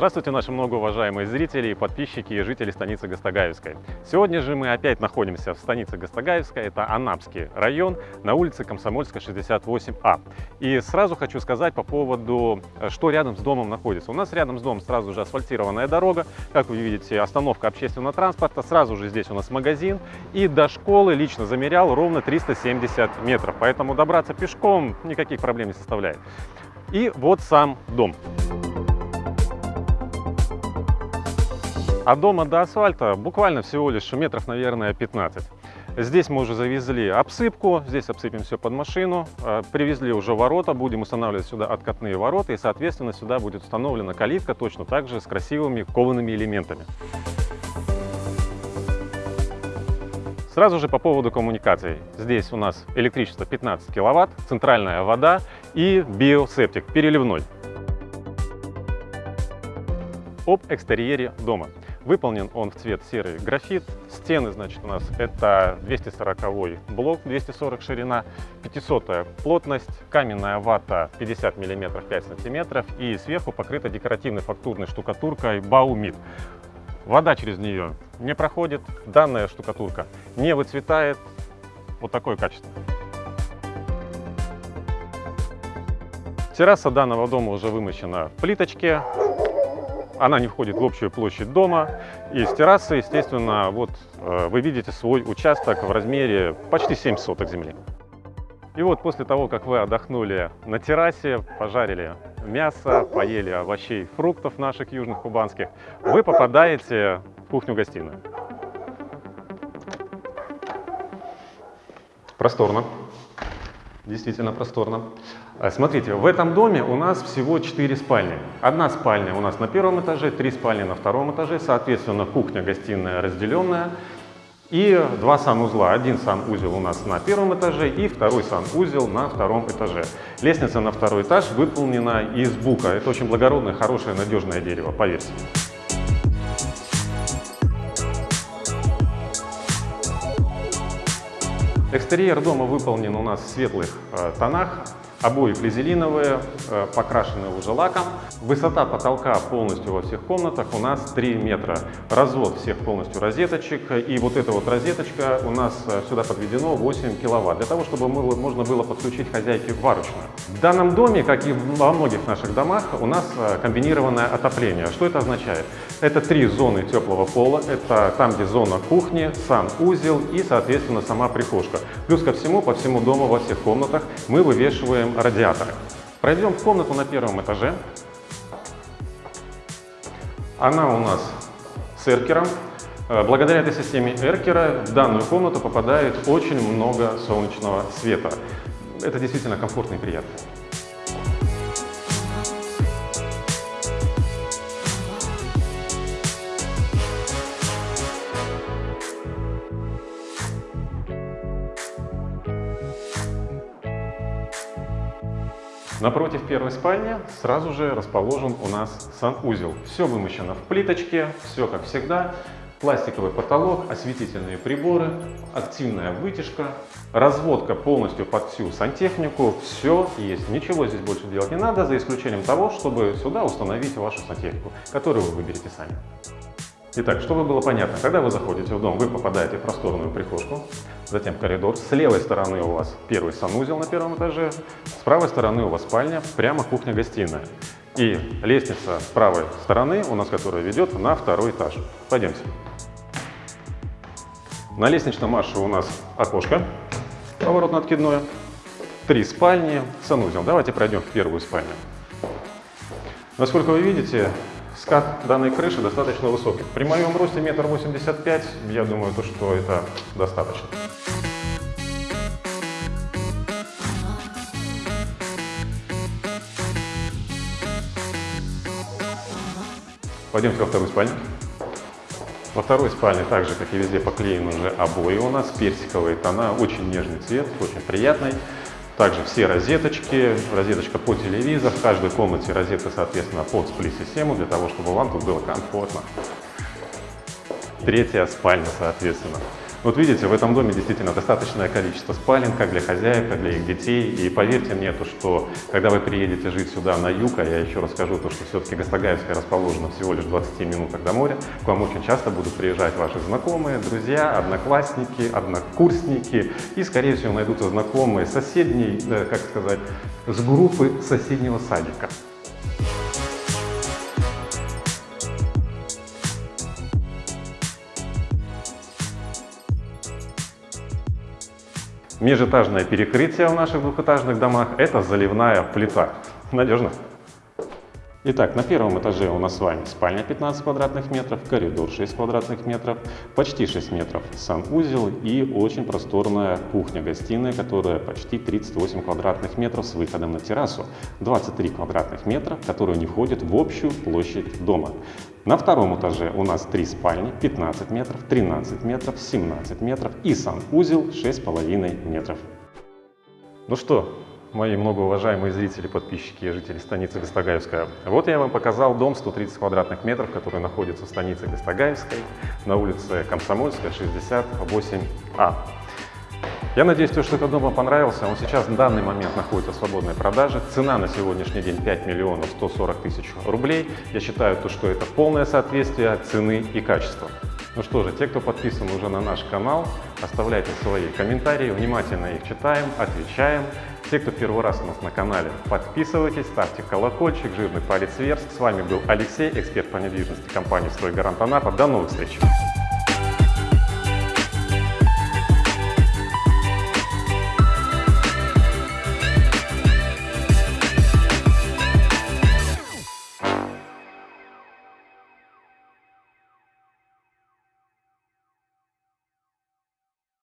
Здравствуйте, наши многоуважаемые зрители и подписчики и жители станицы Гастагаевской. Сегодня же мы опять находимся в станице Гастагаевской, это Анапский район, на улице Комсомольская, 68А. И сразу хочу сказать по поводу, что рядом с домом находится. У нас рядом с домом сразу же асфальтированная дорога, как вы видите, остановка общественного транспорта, сразу же здесь у нас магазин, и до школы лично замерял ровно 370 метров, поэтому добраться пешком никаких проблем не составляет. И вот сам дом. От дома до асфальта буквально всего лишь метров, наверное, 15. Здесь мы уже завезли обсыпку, здесь обсыпем все под машину, э, привезли уже ворота, будем устанавливать сюда откатные ворота и, соответственно, сюда будет установлена калитка точно так же с красивыми коваными элементами. Сразу же по поводу коммуникаций. Здесь у нас электричество 15 киловатт, центральная вода и биосептик переливной. Об экстерьере дома. Выполнен он в цвет серый графит. Стены, значит, у нас это 240 блок, 240 ширина, 500 плотность, каменная вата 50 мм 5 см и сверху покрыта декоративной фактурной штукатуркой Баумит. Вода через нее не проходит, данная штукатурка не выцветает. Вот такое качество. Терраса данного дома уже вымощена в плиточке, она не входит в общую площадь дома. И с террасы, естественно, вот э, вы видите свой участок в размере почти 7 соток земли. И вот после того, как вы отдохнули на террасе, пожарили мясо, поели овощей, фруктов наших южных кубанских, вы попадаете в кухню-гостиную. Просторно, действительно просторно. А, смотрите, в этом доме у нас всего 4 спальни. Одна спальня у нас на первом этаже, три спальни на втором этаже, соответственно, кухня, гостиная разделенная. И два санузла. Один санузел у нас на первом этаже и второй санузел на втором этаже. Лестница на второй этаж выполнена из бука. Это очень благородное, хорошее, надежное дерево, поверьте. Экстерьер дома выполнен у нас в светлых э, тонах. Обои флизелиновые, э, покрашены уже лаком. Высота потолка полностью во всех комнатах у нас 3 метра. Развод всех полностью розеточек. И вот эта вот розеточка у нас э, сюда подведено 8 киловатт, для того, чтобы можно было подключить хозяйке варочную. В данном доме, как и во многих наших домах, у нас э, комбинированное отопление. Что это означает? Это три зоны теплого пола. Это там, где зона кухни, сам узел и, соответственно, сама прихожка. Плюс ко всему, по всему дому, во всех комнатах мы вывешиваем радиаторы. Пройдем в комнату на первом этаже. Она у нас с эркером. Э, благодаря этой системе эркера в данную комнату попадает очень много солнечного света. Это действительно комфортно и приятно. Напротив первой спальни сразу же расположен у нас санузел. Все вымощено в плиточке, все как всегда. Пластиковый потолок, осветительные приборы, активная вытяжка, разводка полностью под всю сантехнику. Все есть, ничего здесь больше делать не надо, за исключением того, чтобы сюда установить вашу сантехнику, которую вы выберете сами. Итак, чтобы было понятно, когда вы заходите в дом, вы попадаете в просторную прихожку, затем коридор. С левой стороны у вас первый санузел на первом этаже, с правой стороны у вас спальня, прямо кухня-гостиная. И лестница с правой стороны у нас, которая ведет на второй этаж. Пойдемте. На лестничном марше у нас окошко поворотно-откидное, три спальни, санузел. Давайте пройдем в первую спальню. Насколько вы видите, Скат данной крыши достаточно высокий. При моем росте метр восемьдесят пять, я думаю, то, что это достаточно. Пойдемте во вторую спальню. Во второй спальне, так же, как и везде, поклеены уже обои у нас, персиковые тона, очень нежный цвет, очень приятный. Также все розеточки, розеточка по телевизор, в каждой комнате розетка, соответственно, под сплит-систему, для того, чтобы вам тут было комфортно. Третья спальня, соответственно. Вот видите, в этом доме действительно достаточное количество спален, как для хозяев, так для их детей. И поверьте мне, то, что когда вы приедете жить сюда на юг, а я еще расскажу, то, что все-таки Гастагаевская расположена всего лишь в 20 минутах до моря, к вам очень часто будут приезжать ваши знакомые, друзья, одноклассники, однокурсники и, скорее всего, найдутся знакомые соседней, э, как сказать, с группы соседнего садика. Межэтажное перекрытие в наших двухэтажных домах – это заливная плита. Надежно? Итак, на первом этаже у нас с вами спальня 15 квадратных метров, коридор 6 квадратных метров, почти 6 метров санузел и очень просторная кухня-гостиная, которая почти 38 квадратных метров с выходом на террасу, 23 квадратных метра, которые не входят в общую площадь дома. На втором этаже у нас три спальни, 15 метров, 13 метров, 17 метров и санузел 6,5 метров. Ну что, мои многоуважаемые зрители, подписчики и жители станицы Гастагаевская. Вот я вам показал дом 130 квадратных метров, который находится в станице Гастагаевской на улице Комсомольская, 68А. Я надеюсь, что этот дом вам понравился. Он сейчас в данный момент находится в свободной продаже. Цена на сегодняшний день 5 миллионов 140 тысяч рублей. Я считаю, то, что это полное соответствие цены и качества. Ну что же, те, кто подписан уже на наш канал, оставляйте свои комментарии, внимательно их читаем, отвечаем. Те, кто первый раз у нас на канале, подписывайтесь, ставьте колокольчик, жирный палец вверх. С вами был Алексей, эксперт по недвижимости компании «Стройгарант Анапа». До новых встреч!